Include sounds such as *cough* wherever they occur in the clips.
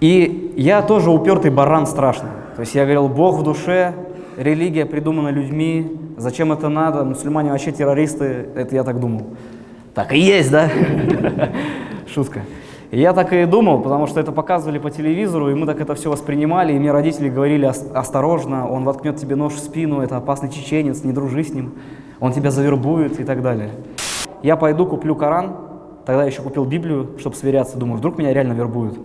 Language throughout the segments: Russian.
И я тоже упертый баран страшный. То есть я говорил, Бог в душе, религия придумана людьми, зачем это надо, мусульмане вообще террористы, это я так думал. Так и есть, да? *laughs* Шутка. Я так и думал, потому что это показывали по телевизору, и мы так это все воспринимали, и мне родители говорили, осторожно, он воткнет тебе нож в спину, это опасный чеченец, не дружи с ним, он тебя завербует и так далее. Я пойду куплю Коран, тогда еще купил Библию, чтобы сверяться, думаю, вдруг меня реально вербуют.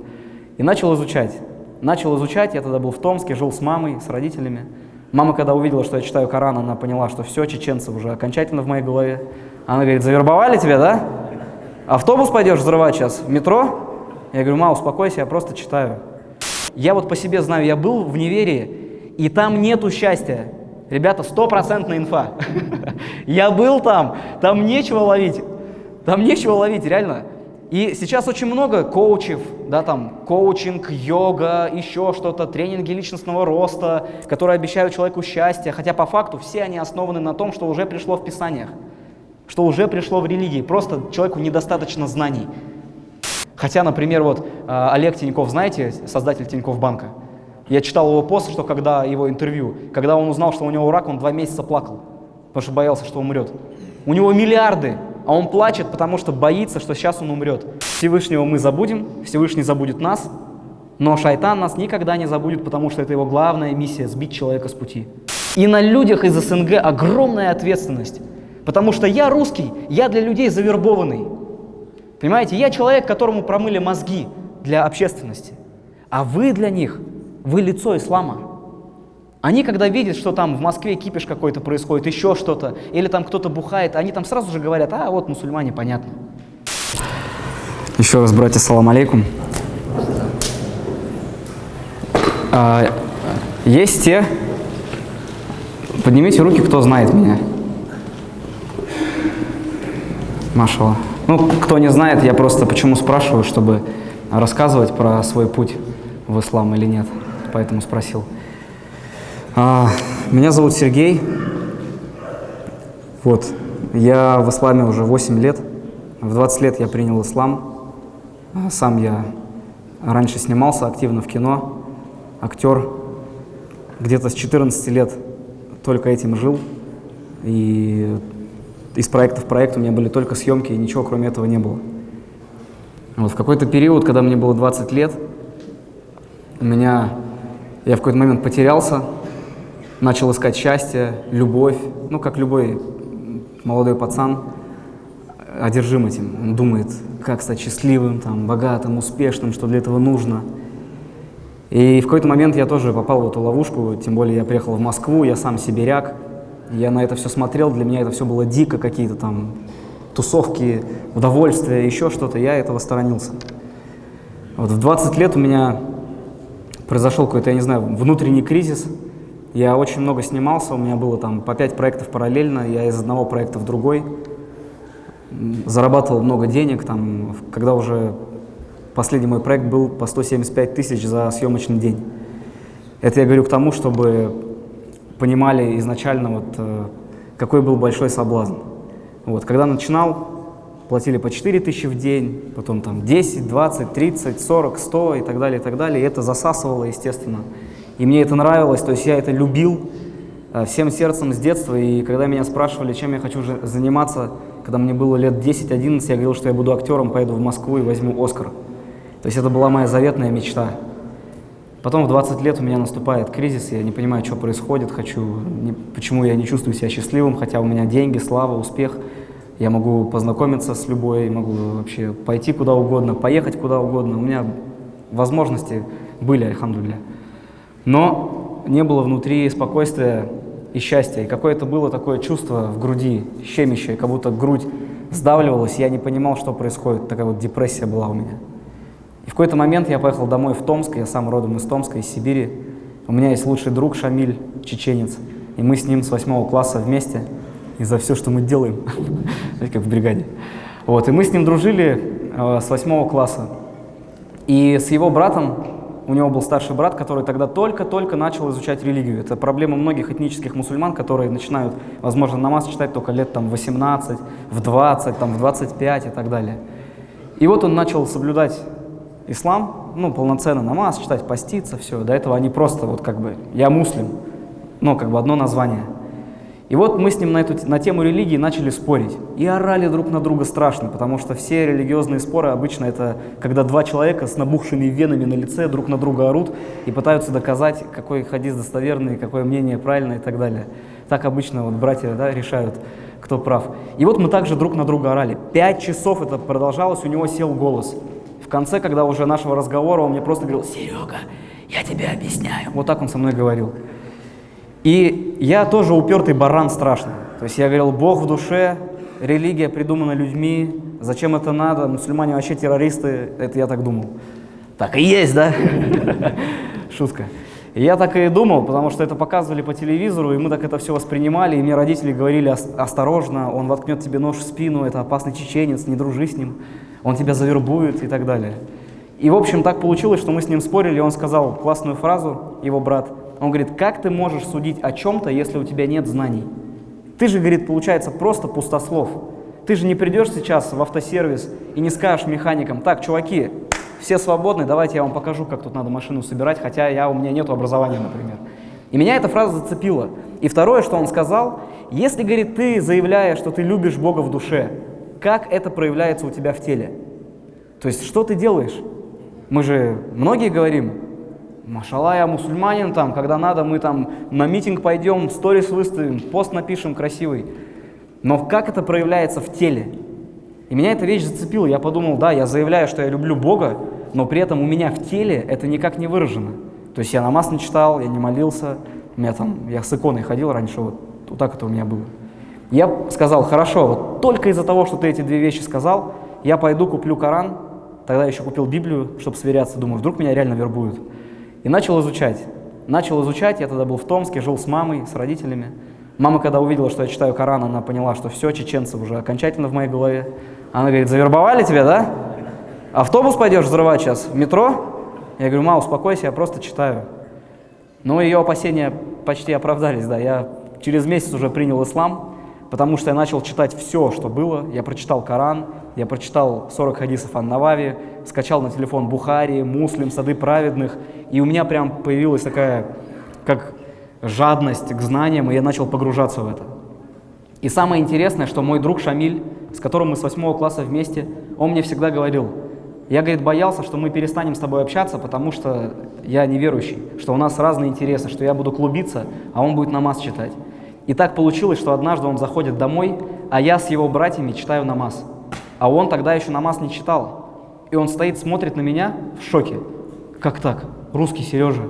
И начал изучать. Начал изучать, я тогда был в Томске, жил с мамой, с родителями. Мама, когда увидела, что я читаю Коран, она поняла, что все, чеченцы уже окончательно в моей голове. Она говорит, завербовали тебя, да? Автобус пойдешь взрывать сейчас? Метро? Я говорю, ма, успокойся, я просто читаю. Я вот по себе знаю, я был в неверии, и там нету счастья. Ребята, стопроцентная инфа. *laughs* Я был там, там нечего ловить. Там нечего ловить, реально. И сейчас очень много коучев, да, там, коучинг, йога, еще что-то, тренинги личностного роста, которые обещают человеку счастье, хотя по факту все они основаны на том, что уже пришло в Писаниях, что уже пришло в религии, просто человеку недостаточно знаний. Хотя, например, вот а, Олег Тиньков, знаете, создатель Тиньков банка, я читал его пост, что когда его интервью, когда он узнал, что у него рак, он два месяца плакал, потому что боялся, что умрет. У него миллиарды, а он плачет, потому что боится, что сейчас он умрет. Всевышнего мы забудем, Всевышний забудет нас, но шайтан нас никогда не забудет, потому что это его главная миссия – сбить человека с пути. И на людях из СНГ огромная ответственность, потому что я русский, я для людей завербованный. Понимаете, я человек, которому промыли мозги для общественности, а вы для них, вы лицо ислама. Они, когда видят, что там в Москве кипиш какой-то происходит, еще что-то, или там кто-то бухает, они там сразу же говорят, а вот мусульмане, понятно. Еще раз, братья, салам алейкум. А, есть те, поднимите руки, кто знает меня. Машала. Ну, кто не знает, я просто почему спрашиваю, чтобы рассказывать про свой путь в ислам или нет, поэтому спросил. А, меня зовут Сергей. Вот, я в исламе уже 8 лет. В 20 лет я принял ислам. А, сам я раньше снимался активно в кино, актер. Где-то с 14 лет только этим жил. И из проекта в проект у меня были только съемки, и ничего кроме этого не было. Вот в какой-то период, когда мне было 20 лет, у меня, я в какой-то момент потерялся, начал искать счастье, любовь, ну, как любой молодой пацан, одержим этим. Он думает, как стать счастливым, там, богатым, успешным, что для этого нужно. И в какой-то момент я тоже попал в эту ловушку, тем более я приехал в Москву, я сам сибиряк, я на это все смотрел, для меня это все было дико, какие-то там тусовки, удовольствия, еще что-то, я этого сторонился. Вот в 20 лет у меня произошел какой-то, я не знаю, внутренний кризис. Я очень много снимался, у меня было там по 5 проектов параллельно, я из одного проекта в другой. Зарабатывал много денег, там, когда уже последний мой проект был по 175 тысяч за съемочный день. Это я говорю к тому, чтобы понимали изначально, вот, э, какой был большой соблазн. Вот, когда начинал, платили по 4 тысячи в день, потом там 10, 20, 30, 40, 100 и так далее, и так далее. И это засасывало, естественно. И мне это нравилось, то есть я это любил э, всем сердцем с детства. И когда меня спрашивали, чем я хочу заниматься, когда мне было лет 10-11, я говорил, что я буду актером, поеду в Москву и возьму Оскар. То есть это была моя заветная мечта. Потом в 20 лет у меня наступает кризис, я не понимаю, что происходит, хочу, не, почему я не чувствую себя счастливым, хотя у меня деньги, слава, успех. Я могу познакомиться с любой, могу вообще пойти куда угодно, поехать куда угодно. У меня возможности были, альхамдулля. Но не было внутри спокойствия и счастья. И какое-то было такое чувство в груди, щемящее, как будто грудь сдавливалась, я не понимал, что происходит. Такая вот депрессия была у меня. И в какой-то момент я поехал домой в Томск, я сам родом из Томска, из Сибири. У меня есть лучший друг Шамиль, чеченец, и мы с ним с восьмого класса вместе, и за все, что мы делаем, *laughs* как в бригаде. Вот, и мы с ним дружили э, с восьмого класса. И с его братом, у него был старший брат, который тогда только-только начал изучать религию. Это проблема многих этнических мусульман, которые начинают, возможно, намаз читать только лет там, 18, в 20, там, в 25 и так далее. И вот он начал соблюдать ислам, ну, полноценно намаз читать, поститься, все. До этого они просто вот как бы, я муслим, ну, как бы одно название. И вот мы с ним на, эту, на тему религии начали спорить. И орали друг на друга страшно, потому что все религиозные споры обычно это когда два человека с набухшими венами на лице друг на друга орут и пытаются доказать, какой хадис достоверный, какое мнение правильное и так далее. Так обычно вот братья да, решают, кто прав. И вот мы также друг на друга орали. Пять часов это продолжалось, у него сел голос. В конце, когда уже нашего разговора, он мне просто говорил, Серега, я тебе объясняю. Вот так он со мной говорил. И я тоже упертый баран страшный. То есть я говорил, Бог в душе, религия придумана людьми, зачем это надо, мусульмане вообще террористы, это я так думал. Так и есть, да? *laughs* Шутка. Я так и думал, потому что это показывали по телевизору, и мы так это все воспринимали, и мне родители говорили, осторожно, он воткнет тебе нож в спину, это опасный чеченец, не дружи с ним, он тебя завербует и так далее. И, в общем, так получилось, что мы с ним спорили, и он сказал классную фразу, его брат, он говорит, как ты можешь судить о чем-то, если у тебя нет знаний? Ты же, говорит, получается просто пустослов. Ты же не придешь сейчас в автосервис и не скажешь механикам, так, чуваки, все свободны, давайте я вам покажу, как тут надо машину собирать, хотя я, у меня нет образования, например. И меня эта фраза зацепила. И второе, что он сказал, если, говорит, ты заявляешь, что ты любишь Бога в душе, как это проявляется у тебя в теле? То есть, что ты делаешь? Мы же многие говорим, Машалла, я мусульманин, там, когда надо, мы там на митинг пойдем, сторис выставим, пост напишем красивый. Но как это проявляется в теле? И меня эта вещь зацепила. Я подумал, да, я заявляю, что я люблю Бога, но при этом у меня в теле это никак не выражено. То есть я намаз не читал, я не молился, у меня там, я с иконой ходил раньше, вот, вот так это у меня было. Я сказал, хорошо, вот только из-за того, что ты эти две вещи сказал, я пойду куплю Коран, тогда еще купил Библию, чтобы сверяться, думаю, вдруг меня реально вербуют. И начал изучать. Начал изучать, я тогда был в Томске, жил с мамой, с родителями. Мама, когда увидела, что я читаю Коран, она поняла, что все, чеченцы уже окончательно в моей голове. Она говорит, завербовали тебя, да? Автобус пойдешь взрывать сейчас, в метро? Я говорю, ма, успокойся, я просто читаю. Но ее опасения почти оправдались, да. Я через месяц уже принял ислам, потому что я начал читать все, что было. Я прочитал Коран, я прочитал 40 хадисов о Навави, скачал на телефон Бухари, Муслим, Сады праведных, и у меня прям появилась такая, как жадность к знаниям, и я начал погружаться в это. И самое интересное, что мой друг Шамиль, с которым мы с восьмого класса вместе, он мне всегда говорил, я, говорит, боялся, что мы перестанем с тобой общаться, потому что я неверующий, что у нас разные интересы, что я буду клубиться, а он будет намаз читать. И так получилось, что однажды он заходит домой, а я с его братьями читаю намаз. А он тогда еще намаз не читал. И он стоит, смотрит на меня в шоке. Как так? Русский Сережа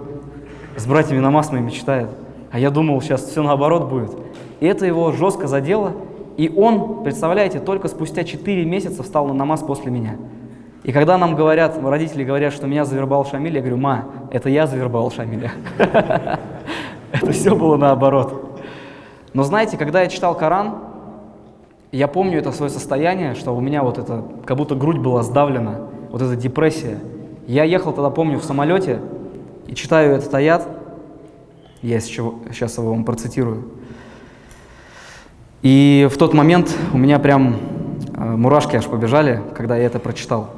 с братьями намаз моими читает. А я думал, сейчас все наоборот будет. И это его жестко задело. И он, представляете, только спустя 4 месяца встал на намаз после меня. И когда нам говорят, родители говорят, что меня завербовал Шамиль, я говорю, ма, это я завербовал Шамиля. *laughs* Это все было наоборот. Но знаете, когда я читал Коран, я помню это свое состояние, что у меня вот это, как будто грудь была сдавлена, вот эта депрессия. Я ехал тогда, помню, в самолете и читаю этот аят, я сейчас его вам процитирую. И в тот момент у меня прям э, мурашки аж побежали, когда я это прочитал.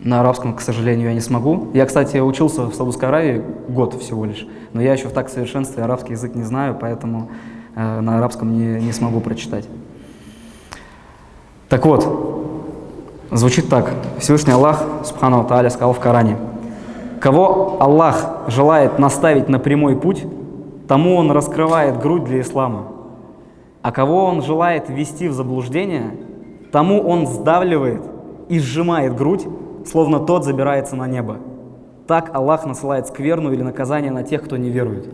На арабском, к сожалению, я не смогу. Я, кстати, учился в Саудовской Аравии год всего лишь, но я еще в так совершенстве арабский язык не знаю, поэтому Э, на арабском не, не смогу прочитать. Так вот, звучит так. Всевышний Аллах, Субхану Тааля, сказал в Коране, «Кого Аллах желает наставить на прямой путь, тому Он раскрывает грудь для ислама, а кого Он желает ввести в заблуждение, тому Он сдавливает и сжимает грудь, словно тот забирается на небо. Так Аллах насылает скверну или наказание на тех, кто не верует».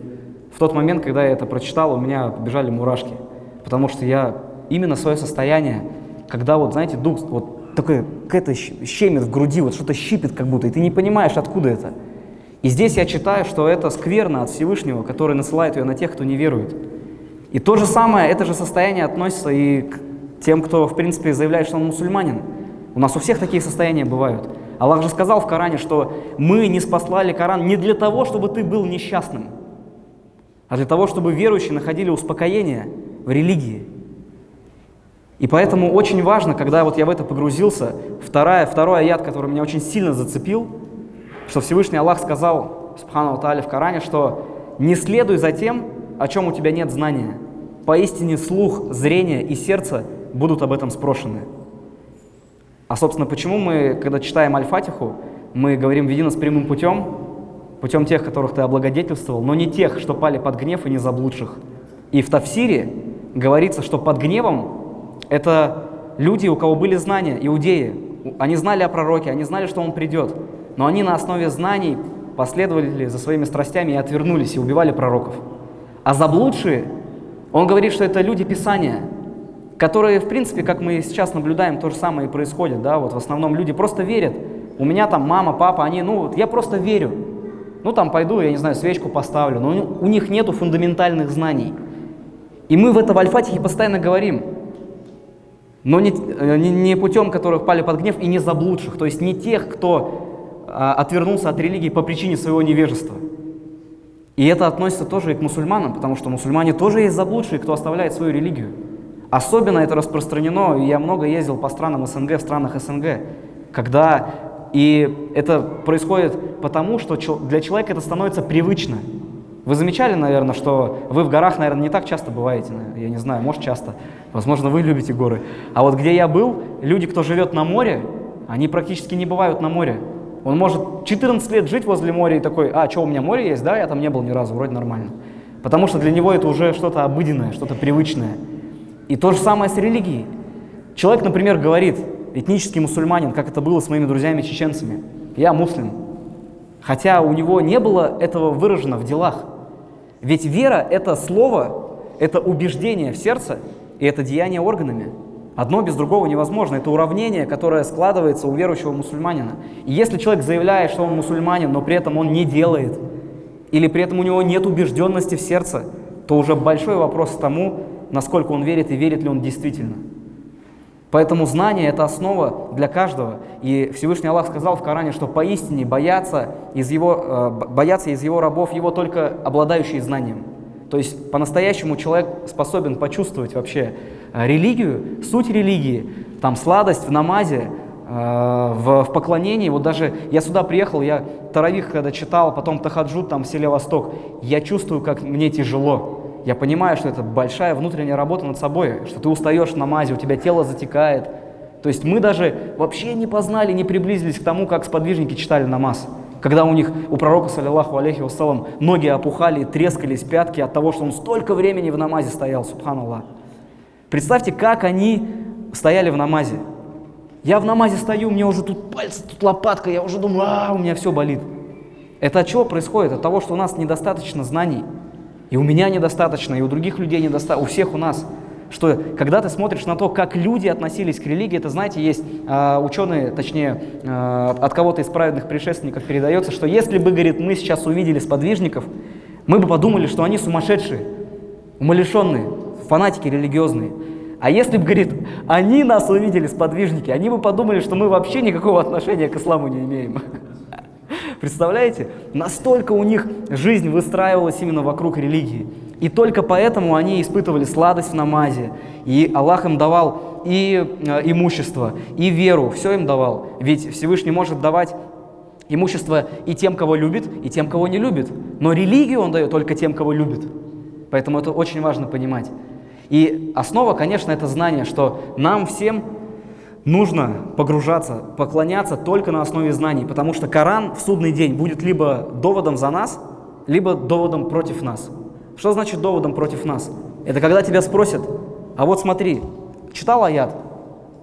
В тот момент, когда я это прочитал, у меня побежали мурашки, потому что я именно свое состояние, когда вот, знаете, дух, вот такое, какая-то щемит в груди, вот что-то щипит как будто, и ты не понимаешь, откуда это. И здесь я читаю, что это скверно от Всевышнего, который насылает ее на тех, кто не верует. И то же самое, это же состояние относится и к тем, кто, в принципе, заявляет, что он мусульманин. У нас у всех такие состояния бывают. Аллах же сказал в Коране, что мы не спаслали Коран не для того, чтобы ты был несчастным, а для того, чтобы верующие находили успокоение в религии. И поэтому очень важно, когда вот я в это погрузился, вторая, второй аят, который меня очень сильно зацепил, что Всевышний Аллах сказал, Субхану Тааля в Коране, что «не следуй за тем, о чем у тебя нет знания. Поистине слух, зрение и сердце будут об этом спрошены». А, собственно, почему мы, когда читаем Аль-Фатиху, мы говорим «веди нас прямым путем», путем тех, которых ты облагодетельствовал, но не тех, что пали под гнев и не заблудших. И в Тавсире говорится, что под гневом это люди, у кого были знания, иудеи. Они знали о пророке, они знали, что он придет, но они на основе знаний последовали за своими страстями и отвернулись, и убивали пророков. А заблудшие, он говорит, что это люди Писания, которые, в принципе, как мы сейчас наблюдаем, то же самое и происходит. Да? Вот в основном люди просто верят. У меня там мама, папа, они, ну, вот я просто верю. Ну, там пойду, я не знаю, свечку поставлю. Но у них нету фундаментальных знаний. И мы в этом Альфатихе постоянно говорим, но не, э, не, путем которых пали под гнев и не заблудших, то есть не тех, кто а, отвернулся от религии по причине своего невежества. И это относится тоже и к мусульманам, потому что мусульмане тоже есть заблудшие, кто оставляет свою религию. Особенно это распространено, я много ездил по странам СНГ, в странах СНГ, когда и это происходит потому, что для человека это становится привычно. Вы замечали, наверное, что вы в горах, наверное, не так часто бываете, я не знаю, может часто, возможно, вы любите горы. А вот где я был, люди, кто живет на море, они практически не бывают на море. Он может 14 лет жить возле моря и такой, а, что, у меня море есть? Да, я там не был ни разу, вроде нормально. Потому что для него это уже что-то обыденное, что-то привычное. И то же самое с религией. Человек, например, говорит, этнический мусульманин, как это было с моими друзьями-чеченцами, я муслим. Хотя у него не было этого выражено в делах. Ведь вера – это слово, это убеждение в сердце, и это деяние органами. Одно без другого невозможно. Это уравнение, которое складывается у верующего мусульманина. И если человек заявляет, что он мусульманин, но при этом он не делает, или при этом у него нет убежденности в сердце, то уже большой вопрос к тому, насколько он верит и верит ли он действительно. Поэтому знание – это основа для каждого. И Всевышний Аллах сказал в Коране, что поистине боятся из его, э, боятся из его рабов его только обладающие знанием. То есть по-настоящему человек способен почувствовать вообще э, религию, суть религии, там сладость в намазе, э, в, в поклонении. Вот даже я сюда приехал, я Таравих когда читал, потом Тахаджуд там в селе Восток, я чувствую, как мне тяжело я понимаю, что это большая внутренняя работа над собой, что ты устаешь в намазе, у тебя тело затекает. То есть мы даже вообще не познали, не приблизились к тому, как сподвижники читали намаз. Когда у них, у пророка, саллиллаху алейхи вассалам, ноги опухали и трескались пятки от того, что он столько времени в намазе стоял, субханаллах. Представьте, как они стояли в намазе. Я в намазе стою, у меня уже тут пальцы, тут лопатка, я уже думаю, а, у меня все болит. Это от чего происходит? От того, что у нас недостаточно знаний. И у меня недостаточно, и у других людей недостаточно, у всех у нас. Что когда ты смотришь на то, как люди относились к религии, это, знаете, есть э, ученые, точнее, э, от кого-то из праведных предшественников передается, что если бы, говорит, мы сейчас увидели сподвижников, мы бы подумали, что они сумасшедшие, умалишенные, фанатики религиозные. А если бы, говорит, они нас увидели сподвижники, они бы подумали, что мы вообще никакого отношения к исламу не имеем. Представляете? Настолько у них жизнь выстраивалась именно вокруг религии. И только поэтому они испытывали сладость в намазе. И Аллах им давал и э, имущество, и веру, все им давал. Ведь Всевышний может давать имущество и тем, кого любит, и тем, кого не любит. Но религию он дает только тем, кого любит. Поэтому это очень важно понимать. И основа, конечно, это знание, что нам всем нужно погружаться, поклоняться только на основе знаний, потому что Коран в судный день будет либо доводом за нас, либо доводом против нас. Что значит доводом против нас? Это когда тебя спросят, а вот смотри, читал аят?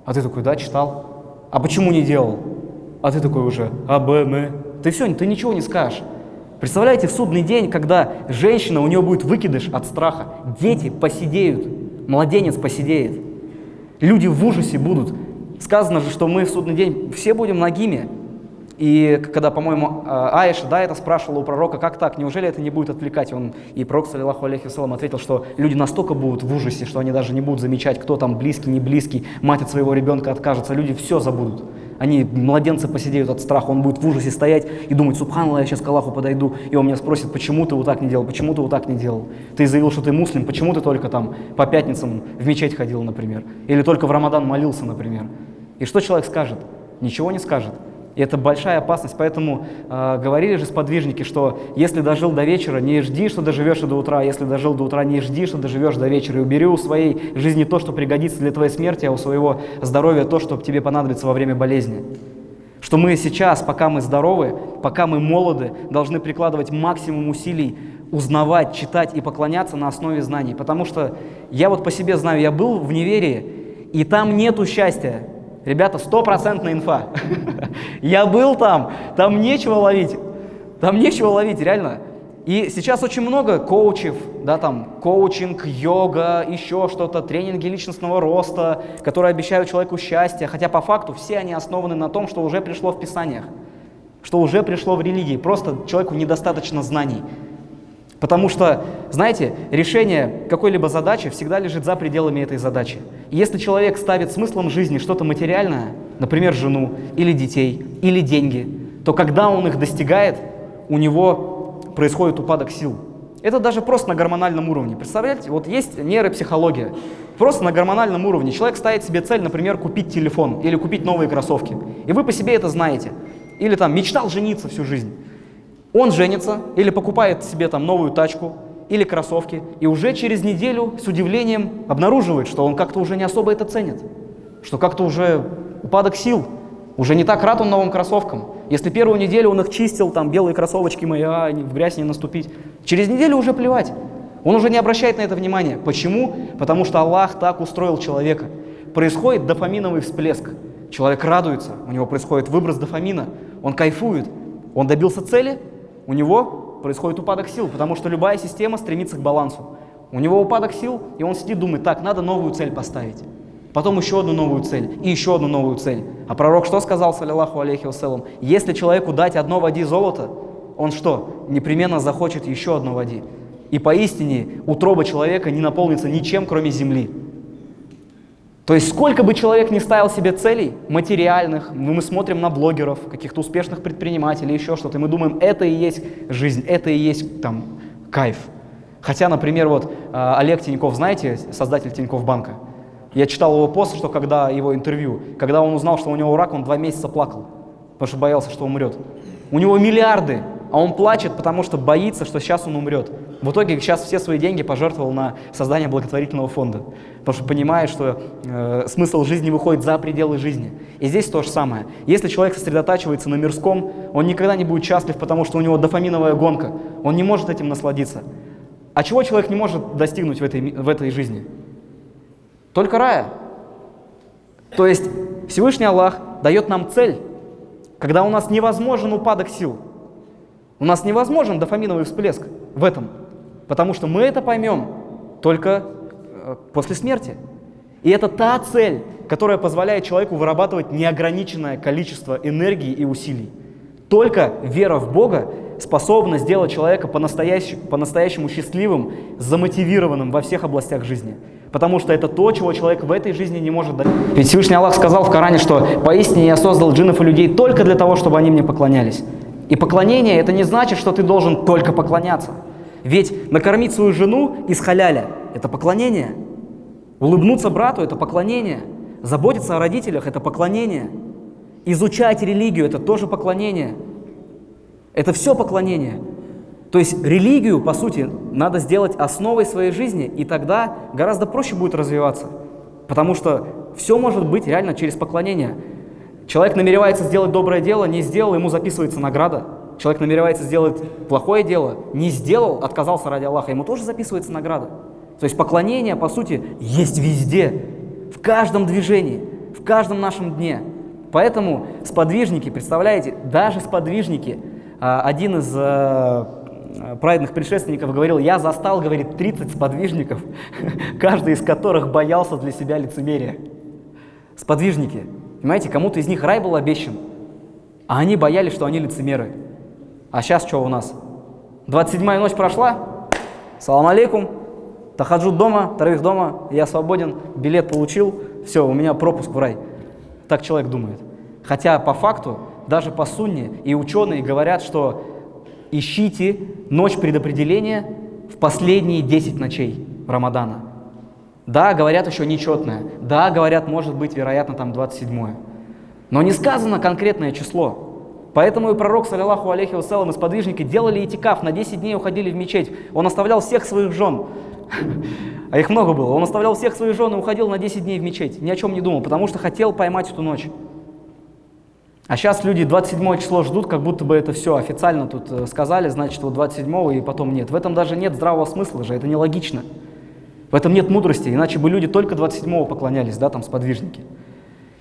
А ты такой, да, читал. А почему не делал? А ты такой уже, а, б, м. Ты все, ты ничего не скажешь. Представляете, в судный день, когда женщина, у нее будет выкидыш от страха, дети посидеют, младенец посидеет, люди в ужасе будут, Сказано же, что мы в судный день все будем нагими. И когда, по-моему, а, Аиша, да, это спрашивала у пророка, как так, неужели это не будет отвлекать? Он, и пророк, саллиллаху алейхи вассалам, ответил, что люди настолько будут в ужасе, что они даже не будут замечать, кто там близкий, не близкий, мать от своего ребенка откажется, люди все забудут. они, младенцы, посидеют от страха, он будет в ужасе стоять и думать, субханаллах, я сейчас к Аллаху подойду, и он меня спросит, почему ты вот так не делал, почему ты вот так не делал? Ты заявил, что ты муслим, почему ты только там по пятницам в мечеть ходил, например? Или только в Рамадан молился, например? И что человек скажет? Ничего не скажет. И это большая опасность, поэтому э, говорили же сподвижники, что если дожил до вечера, не жди, что доживешь до утра, если дожил до утра, не жди, что доживешь до вечера, и убери у своей жизни то, что пригодится для твоей смерти, а у своего здоровья то, что тебе понадобится во время болезни. Что мы сейчас, пока мы здоровы, пока мы молоды, должны прикладывать максимум усилий, узнавать, читать и поклоняться на основе знаний. Потому что я вот по себе знаю, я был в неверии, и там нету счастья, Ребята, стопроцентная инфа. Я был там, там нечего ловить. Там нечего ловить, реально. И сейчас очень много коучев, да, там, коучинг, йога, еще что-то, тренинги личностного роста, которые обещают человеку счастье, хотя по факту все они основаны на том, что уже пришло в Писаниях, что уже пришло в религии, просто человеку недостаточно знаний. Потому что, знаете, решение какой-либо задачи всегда лежит за пределами этой задачи. И если человек ставит смыслом жизни что-то материальное, например, жену, или детей, или деньги, то когда он их достигает, у него происходит упадок сил. Это даже просто на гормональном уровне. Представляете, вот есть нейропсихология. Просто на гормональном уровне человек ставит себе цель, например, купить телефон или купить новые кроссовки. И вы по себе это знаете. Или там мечтал жениться всю жизнь. Он женится или покупает себе там новую тачку или кроссовки, и уже через неделю с удивлением обнаруживает, что он как-то уже не особо это ценит, что как-то уже упадок сил, уже не так рад он новым кроссовкам. Если первую неделю он их чистил, там белые кроссовочки мои, а, в грязь не наступить, через неделю уже плевать. Он уже не обращает на это внимания. Почему? Потому что Аллах так устроил человека. Происходит дофаминовый всплеск. Человек радуется, у него происходит выброс дофамина, он кайфует, он добился цели, у него происходит упадок сил, потому что любая система стремится к балансу. У него упадок сил, и он сидит, думает, так, надо новую цель поставить. Потом еще одну новую цель, и еще одну новую цель. А пророк что сказал, саллиллаху алейхи вассалам? Если человеку дать одно води золото, он что? Непременно захочет еще одно води. И поистине утроба человека не наполнится ничем, кроме земли. То есть сколько бы человек ни ставил себе целей материальных, мы смотрим на блогеров, каких-то успешных предпринимателей, еще что-то, и мы думаем, это и есть жизнь, это и есть там кайф. Хотя, например, вот а, Олег Тиньков, знаете, создатель Тиньков банка, я читал его пост, что когда его интервью, когда он узнал, что у него рак, он два месяца плакал, потому что боялся, что умрет. У него миллиарды, а он плачет, потому что боится, что сейчас он умрет. В итоге сейчас все свои деньги пожертвовал на создание благотворительного фонда, потому что понимает, что э, смысл жизни выходит за пределы жизни. И здесь то же самое. Если человек сосредотачивается на мирском, он никогда не будет счастлив, потому что у него дофаминовая гонка, он не может этим насладиться. А чего человек не может достигнуть в этой, в этой жизни? Только рая. То есть Всевышний Аллах дает нам цель, когда у нас невозможен упадок сил. У нас невозможен дофаминовый всплеск в этом, потому что мы это поймем только э, после смерти. И это та цель, которая позволяет человеку вырабатывать неограниченное количество энергии и усилий. Только вера в Бога способна сделать человека по-настоящему, по-настоящему счастливым, замотивированным во всех областях жизни. Потому что это то, чего человек в этой жизни не может дать. Ведь Всевышний Аллах сказал в Коране, что «Поистине я создал джиннов и людей только для того, чтобы они мне поклонялись». И поклонение – это не значит, что ты должен только поклоняться. Ведь накормить свою жену из халяля – это поклонение. Улыбнуться брату – это поклонение. Заботиться о родителях – это поклонение. Изучать религию – это тоже поклонение. Это все поклонение. То есть религию, по сути, надо сделать основой своей жизни, и тогда гораздо проще будет развиваться. Потому что все может быть реально через поклонение. Человек намеревается сделать доброе дело, не сделал, ему записывается награда. Человек намеревается сделать плохое дело, не сделал, отказался ради Аллаха, ему тоже записывается награда. То есть поклонение, по сути, есть везде, в каждом движении, в каждом нашем дне. Поэтому сподвижники, представляете, даже сподвижники, а, один из э, праведных предшественников говорил, я застал, говорит, 30 сподвижников, *laughs* каждый из которых боялся для себя лицемерия. Сподвижники. Понимаете, кому-то из них рай был обещан, а они боялись, что они лицемеры. А сейчас что у нас? 27-я ночь прошла, салам алейкум, тахаджуд дома, таравих дома, я свободен, билет получил, все, у меня пропуск в рай. Так человек думает. Хотя по факту, даже по сунне и ученые говорят, что ищите ночь предопределения в последние 10 ночей Рамадана. Да, говорят еще нечетное. Да, говорят, может быть, вероятно, там 27 Но не сказано конкретное число. Поэтому и пророк, саллиллаху алейхи вассалам, и сподвижники делали этикаф, на 10 дней уходили в мечеть. Он оставлял всех своих жен, а их много было. Он оставлял всех своих жен и уходил на 10 дней в мечеть. Ни о чем не думал, потому что хотел поймать эту ночь. А сейчас люди 27 число ждут, как будто бы это все официально тут э, сказали, значит, вот 27 и потом нет. В этом даже нет здравого смысла же, это нелогично. В этом нет мудрости, иначе бы люди только 27 поклонялись, да, там, сподвижники.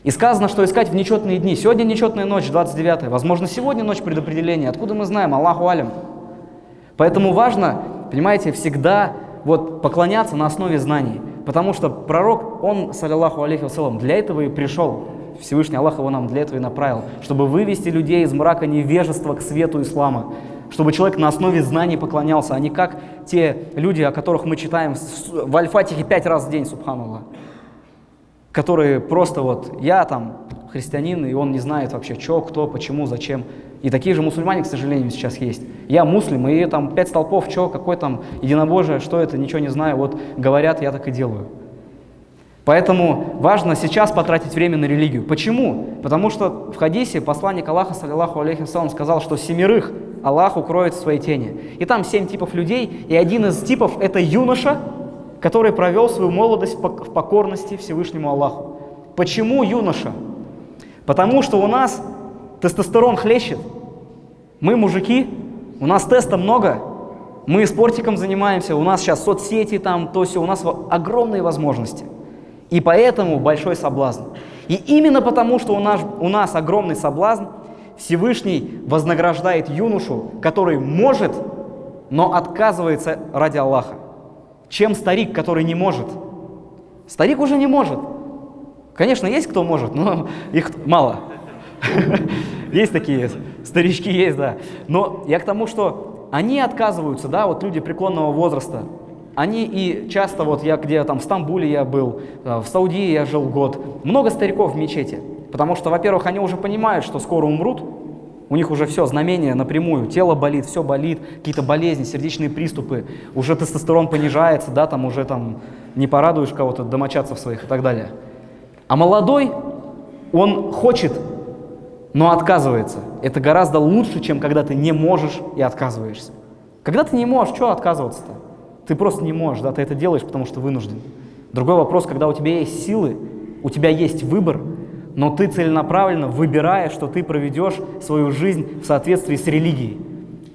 И сказано, что искать в нечетные дни. Сегодня нечетная ночь, 29 Возможно, сегодня ночь предопределения. Откуда мы знаем? Аллаху алям. Поэтому важно, понимаете, всегда вот поклоняться на основе знаний. Потому что пророк, он, саллиллаху алейхи вассалам, для этого и пришел. Всевышний Аллах его нам для этого и направил, чтобы вывести людей из мрака невежества к свету ислама, чтобы человек на основе знаний поклонялся, а не как те люди, о которых мы читаем в Аль-Фатихе пять раз в день, субханаллах которые просто вот, я там христианин, и он не знает вообще, что, кто, почему, зачем. И такие же мусульмане, к сожалению, сейчас есть. Я муслим, и там пять столпов, что, какой там единобожие, что это, ничего не знаю, вот говорят, я так и делаю. Поэтому важно сейчас потратить время на религию. Почему? Потому что в хадисе посланник Аллаха, саллиллаху алейхи сказал, что семерых Аллах укроет в своей тени. И там семь типов людей, и один из типов – это юноша, который провел свою молодость в покорности Всевышнему Аллаху. Почему юноша? Потому что у нас тестостерон хлещет. Мы мужики, у нас теста много, мы спортиком занимаемся, у нас сейчас соцсети там, то все, у нас огромные возможности. И поэтому большой соблазн. И именно потому, что у нас, у нас огромный соблазн, Всевышний вознаграждает юношу, который может, но отказывается ради Аллаха чем старик, который не может. Старик уже не может. Конечно, есть кто может, но *laughs* их мало. *laughs* Есть такие старички, есть, да. Но я к тому, что они отказываются, да, вот люди преклонного возраста, они и часто, вот я где там в Стамбуле я был, э, в Саудии я жил год, много стариков в мечети, потому что, во-первых, они уже понимают, что скоро умрут, у них уже все, знамение напрямую, тело болит, все болит, какие-то болезни, сердечные приступы, уже тестостерон понижается, да, там уже там не порадуешь кого-то, домочадцев своих и так далее. А молодой, он хочет, но отказывается. Это гораздо лучше, чем когда ты не можешь и отказываешься. Когда ты не можешь, что отказываться-то? Ты просто не можешь, да, ты это делаешь, потому что вынужден. Другой вопрос, когда у тебя есть силы, у тебя есть выбор, но ты целенаправленно выбираешь, что ты проведешь свою жизнь в соответствии с религией.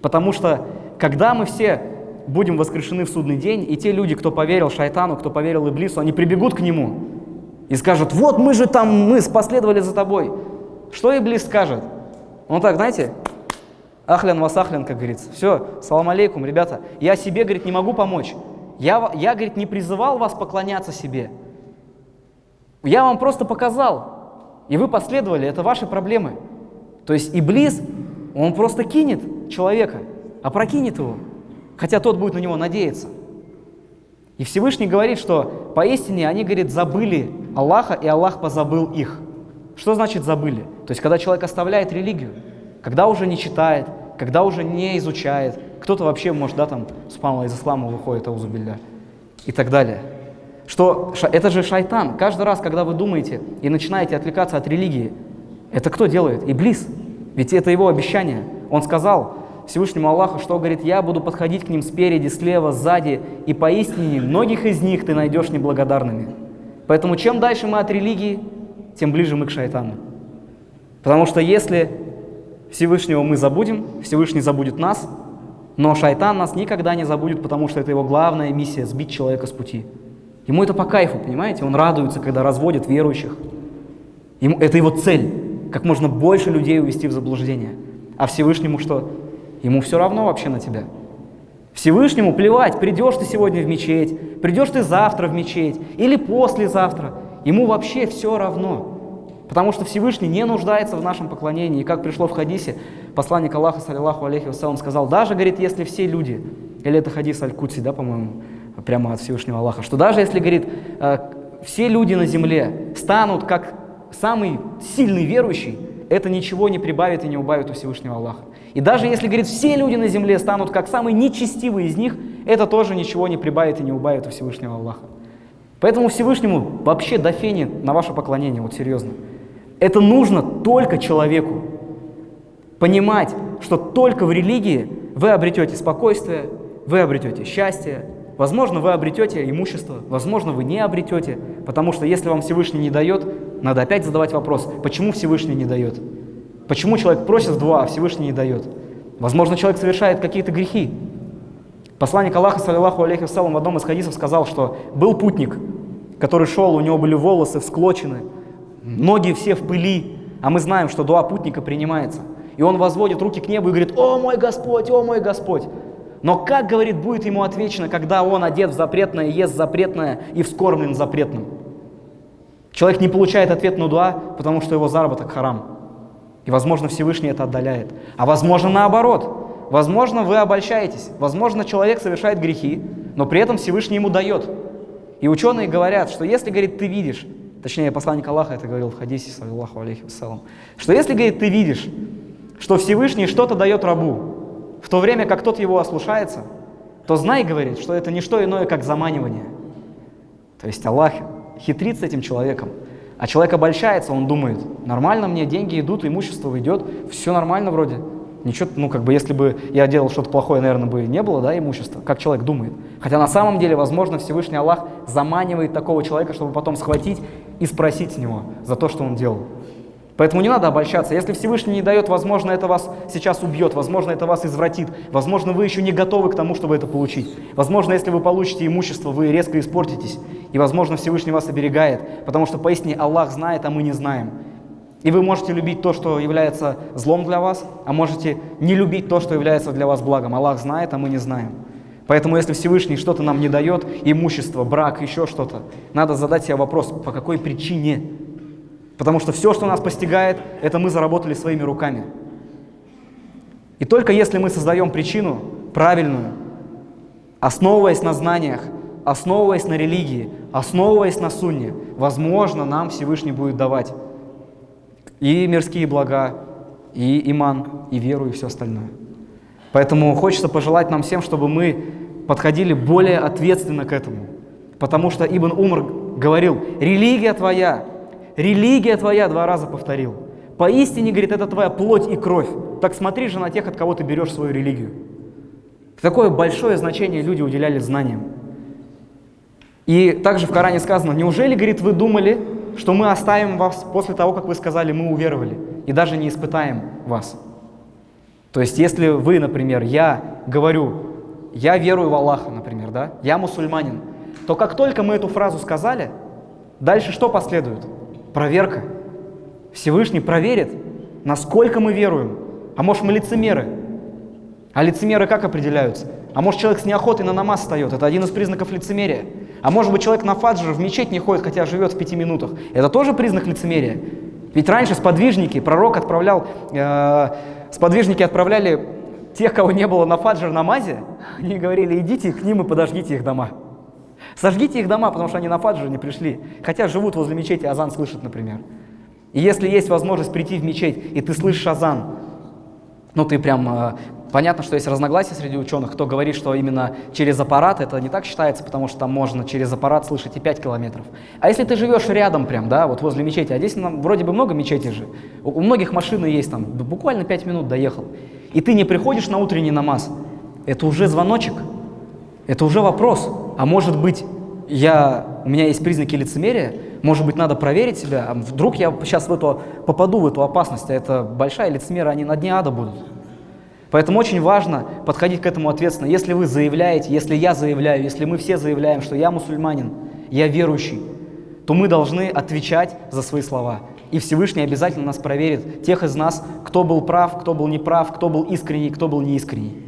Потому что когда мы все будем воскрешены в судный день, и те люди, кто поверил шайтану, кто поверил Иблису, они прибегут к нему и скажут, вот мы же там, мы последовали за тобой. Что Иблис скажет? Он так, знаете, ахлян васахлян, как говорится. Все, салам алейкум, ребята, я себе, говорит, не могу помочь. Я, я, говорит, не призывал вас поклоняться себе. Я вам просто показал, и вы последовали, это ваши проблемы. То есть Иблис, он просто кинет человека, опрокинет его, хотя тот будет на него надеяться. И Всевышний говорит, что поистине они, говорит, забыли Аллаха, и Аллах позабыл их. Что значит забыли? То есть, когда человек оставляет религию, когда уже не читает, когда уже не изучает, кто-то вообще, может, да, там, спамла из ислама выходит, аузубилля, и так далее что это же шайтан. Каждый раз, когда вы думаете и начинаете отвлекаться от религии, это кто делает? Иблис. Ведь это его обещание. Он сказал Всевышнему Аллаху, что говорит, я буду подходить к ним спереди, слева, сзади, и поистине многих из них ты найдешь неблагодарными. Поэтому чем дальше мы от религии, тем ближе мы к шайтану. Потому что если Всевышнего мы забудем, Всевышний забудет нас, но шайтан нас никогда не забудет, потому что это его главная миссия – сбить человека с пути. Ему это по кайфу, понимаете? Он радуется, когда разводит верующих. Ему, это его цель, как можно больше людей увести в заблуждение. А Всевышнему что? Ему все равно вообще на тебя. Всевышнему плевать, придешь ты сегодня в мечеть, придешь ты завтра в мечеть или послезавтра. Ему вообще все равно. Потому что Всевышний не нуждается в нашем поклонении. И как пришло в хадисе, посланник Аллаха, саллиллаху алейхи вассалам, сказал, даже, говорит, если все люди, или это хадис Аль-Кутси, да, по-моему, прямо от Всевышнего Аллаха, что даже если, говорит, э, все люди на земле станут как самый сильный верующий, это ничего не прибавит и не убавит у Всевышнего Аллаха. И даже если, говорит, все люди на земле станут как самые нечестивые из них, это тоже ничего не прибавит и не убавит у Всевышнего Аллаха. Поэтому Всевышнему вообще до фени на ваше поклонение, вот серьезно. Это нужно только человеку. Понимать, что только в религии вы обретете спокойствие, вы обретете счастье, возможно, вы обретете имущество, возможно, вы не обретете, потому что если вам Всевышний не дает, надо опять задавать вопрос, почему Всевышний не дает? Почему человек просит в два, а Всевышний не дает? Возможно, человек совершает какие-то грехи. Посланник Аллаха, саллиллаху алейхи вассалам, в одном из хадисов сказал, что был путник, который шел, у него были волосы всклочены, ноги все в пыли, а мы знаем, что дуа путника принимается. И он возводит руки к небу и говорит, «О мой Господь, о мой Господь!» Но как, говорит, будет ему отвечено, когда он одет в запретное, ест запретное и вскормлен запретным? Человек не получает ответ на дуа, потому что его заработок харам. И, возможно, Всевышний это отдаляет. А возможно, наоборот. Возможно, вы обольщаетесь. Возможно, человек совершает грехи, но при этом Всевышний ему дает. И ученые говорят, что если, говорит, ты видишь, точнее, посланник Аллаха это говорил в хадисе, саллиллаху алейхи вассалам, что если, говорит, ты видишь, что Всевышний что-то дает рабу, в то время как тот его ослушается, то знай, говорит, что это не что иное, как заманивание. То есть Аллах хитрит с этим человеком. А человек обольщается, он думает, нормально мне, деньги идут, имущество идет, все нормально вроде. Ничего, ну как бы, если бы я делал что-то плохое, наверное, бы не было, да, имущества, как человек думает. Хотя на самом деле, возможно, Всевышний Аллах заманивает такого человека, чтобы потом схватить и спросить с него за то, что он делал. Поэтому не надо обольщаться. Если Всевышний не дает, возможно, это вас сейчас убьет, возможно, это вас извратит, возможно, вы еще не готовы к тому, чтобы это получить. Возможно, если вы получите имущество, вы резко испортитесь, и, возможно, Всевышний вас оберегает, потому что поистине Аллах знает, а мы не знаем. И вы можете любить то, что является злом для вас, а можете не любить то, что является для вас благом. Аллах знает, а мы не знаем. Поэтому, если Всевышний что-то нам не дает, имущество, брак, еще что-то, надо задать себе вопрос, по какой причине Потому что все, что нас постигает, это мы заработали своими руками. И только если мы создаем причину правильную, основываясь на знаниях, основываясь на религии, основываясь на сунне, возможно, нам Всевышний будет давать и мирские блага, и иман, и веру, и все остальное. Поэтому хочется пожелать нам всем, чтобы мы подходили более ответственно к этому. Потому что Ибн Умар говорил, религия твоя религия твоя, два раза повторил. Поистине, говорит, это твоя плоть и кровь. Так смотри же на тех, от кого ты берешь свою религию. Такое большое значение люди уделяли знаниям. И также в Коране сказано, неужели, говорит, вы думали, что мы оставим вас после того, как вы сказали, мы уверовали, и даже не испытаем вас. То есть, если вы, например, я говорю, я верую в Аллаха, например, да, я мусульманин, то как только мы эту фразу сказали, дальше что последует? Проверка. Всевышний проверит, насколько мы веруем. А может мы лицемеры? А лицемеры как определяются? А может человек с неохотой на намаз встает? Это один из признаков лицемерия. А может быть человек на фаджр в мечеть не ходит, хотя живет в пяти минутах? Это тоже признак лицемерия. Ведь раньше сподвижники, пророк отправлял, э, сподвижники отправляли тех, кого не было на фаджр намазе, они говорили, идите к ним и подождите их дома. Сожгите их дома, потому что они на фаджр не пришли. Хотя живут возле мечети, азан слышат, например. И если есть возможность прийти в мечеть, и ты слышишь азан, ну ты прям... Э, понятно, что есть разногласия среди ученых, кто говорит, что именно через аппарат это не так считается, потому что там можно через аппарат слышать и 5 километров. А если ты живешь рядом прям, да, вот возле мечети, а здесь нам вроде бы много мечетей же, у, многих машины есть там, буквально 5 минут доехал, и ты не приходишь на утренний намаз, это уже звоночек, это уже вопрос. А может быть, я, у меня есть признаки лицемерия, может быть, надо проверить себя, а вдруг я сейчас в эту, попаду в эту опасность, а это большая лицемера, они на дне ада будут. Поэтому очень важно подходить к этому ответственно. Если вы заявляете, если я заявляю, если мы все заявляем, что я мусульманин, я верующий, то мы должны отвечать за свои слова. И Всевышний обязательно нас проверит, тех из нас, кто был прав, кто был неправ, кто был искренний, кто был неискренний.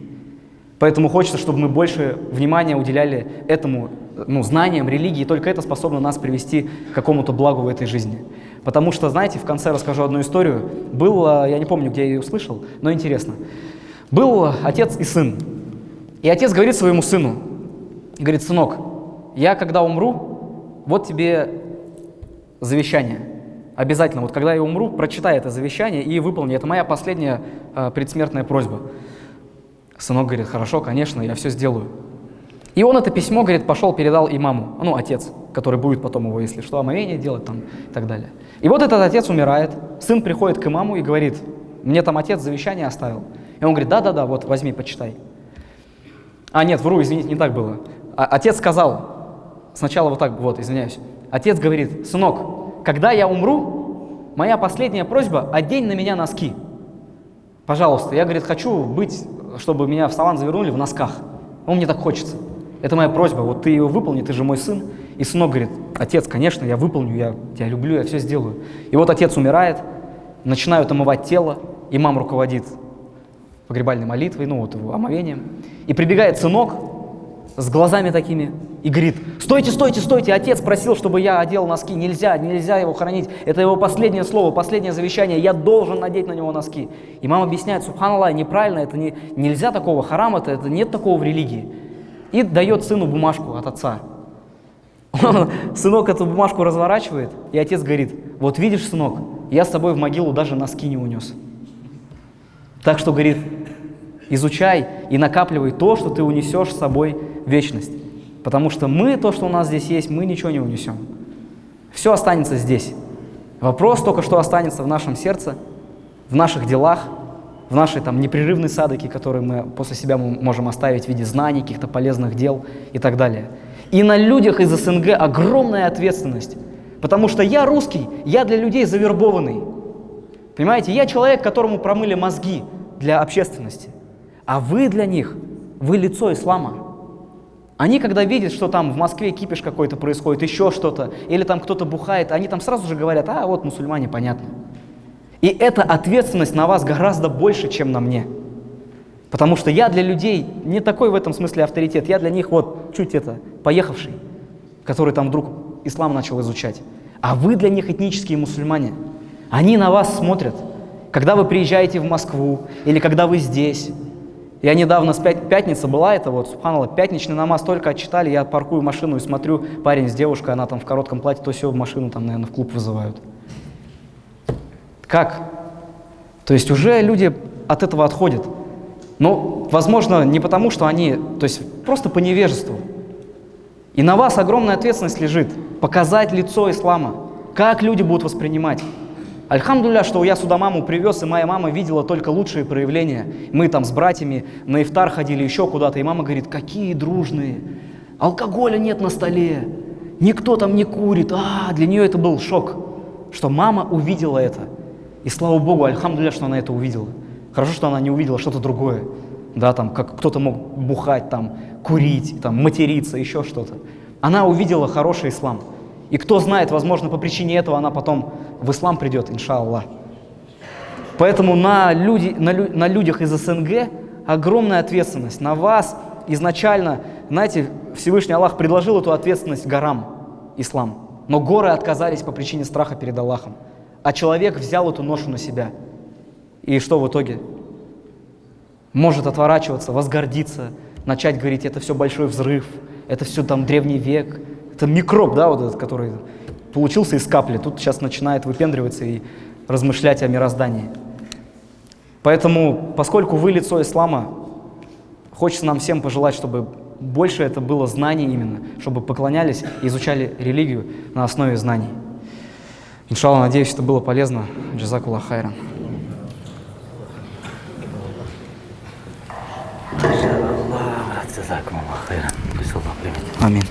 Поэтому хочется, чтобы мы больше внимания уделяли этому, ну, знаниям, религии, и только это способно нас привести к какому-то благу в этой жизни. Потому что, знаете, в конце расскажу одну историю. Был, я не помню, где я ее услышал, но интересно. Был отец и сын. И отец говорит своему сыну, говорит, сынок, я когда умру, вот тебе завещание. Обязательно, вот когда я умру, прочитай это завещание и выполни. Это моя последняя э, предсмертная просьба. Сынок говорит, хорошо, конечно, я все сделаю. И он это письмо, говорит, пошел, передал имаму, ну, отец, который будет потом его, если что, омовение делать там и так далее. И вот этот отец умирает, сын приходит к имаму и говорит, мне там отец завещание оставил. И он говорит, да-да-да, вот возьми, почитай. А, нет, вру, извините, не так было. А, отец сказал, сначала вот так, вот, извиняюсь. Отец говорит, сынок, когда я умру, моя последняя просьба, одень на меня носки. Пожалуйста, я, говорит, хочу быть, чтобы меня в салан завернули в носках. Он мне так хочется. Это моя просьба, вот ты ее выполни, ты же мой сын. И сынок говорит, отец, конечно, я выполню, я тебя люблю, я все сделаю. И вот отец умирает, начинают омывать тело, имам руководит погребальной молитвой, ну вот омовением. И прибегает сынок с глазами такими и говорит, стойте, стойте, стойте, отец просил, чтобы я одел носки, нельзя, нельзя его хранить, это его последнее слово, последнее завещание, я должен надеть на него носки. И мама объясняет, субханаллах, неправильно, это не, нельзя такого, харам это, это нет такого в религии. И дает сыну бумажку от отца. *laughs* Сынок эту бумажку разворачивает, и отец говорит, вот видишь, сынок, я с тобой в могилу даже носки не унес. Так что, говорит, изучай и накапливай то, что ты унесешь с собой вечность. Потому что мы, то, что у нас здесь есть, мы ничего не унесем. Все останется здесь. Вопрос только, что останется в нашем сердце, в наших делах, в нашей там непрерывной садоке, которые мы после себя можем оставить в виде знаний, каких-то полезных дел и так далее. И на людях из СНГ огромная ответственность. Потому что я русский, я для людей завербованный. Понимаете, я человек, которому промыли мозги для общественности. А вы для них, вы лицо ислама. Они, когда видят, что там в Москве кипиш какой-то происходит, еще что-то, или там кто-то бухает, они там сразу же говорят, а вот мусульмане, понятно. И эта ответственность на вас гораздо больше, чем на мне. Потому что я для людей не такой в этом смысле авторитет, я для них вот чуть это, поехавший, который там вдруг ислам начал изучать. А вы для них этнические мусульмане. Они на вас смотрят, когда вы приезжаете в Москву или когда вы здесь. Я недавно, с пят... пятница была, это вот, субханаллах, пятничный намаз только отчитали, я паркую машину и смотрю, парень с девушкой, она там в коротком платье, то все машину там, наверное, в клуб вызывают. Как? То есть уже люди от этого отходят. Но, возможно, не потому, что они, то есть просто по невежеству. И на вас огромная ответственность лежит показать лицо ислама, как люди будут воспринимать. Альхамдуля, что я сюда маму привез, и моя мама видела только лучшие проявления. Мы там с братьями на ифтар ходили еще куда-то, и мама говорит, какие дружные, алкоголя нет на столе, никто там не курит. А, для нее это был шок, что мама увидела это. И слава Богу, альхамдуля, что она это увидела. Хорошо, что она не увидела что-то другое. Да, там, как кто-то мог бухать, там, курить, там, материться, еще что-то. Она увидела хороший ислам. И кто знает, возможно, по причине этого она потом в ислам придет, иншаллах. Поэтому на, люди, на, лю, на людях из СНГ огромная ответственность. На вас изначально, знаете, Всевышний Аллах предложил эту ответственность горам, ислам. Но горы отказались по причине страха перед Аллахом. А человек взял эту ношу на себя. И что в итоге? Может отворачиваться, возгордиться, начать говорить, это все большой взрыв, это все там древний век, это микроб, да, вот этот, который получился из капли, тут сейчас начинает выпендриваться и размышлять о мироздании. Поэтому, поскольку вы лицо ислама, хочется нам всем пожелать, чтобы больше это было знаний именно, чтобы поклонялись и изучали религию на основе знаний. Иншаллах, надеюсь, это было полезно. Джазакулlah хайран. Амин.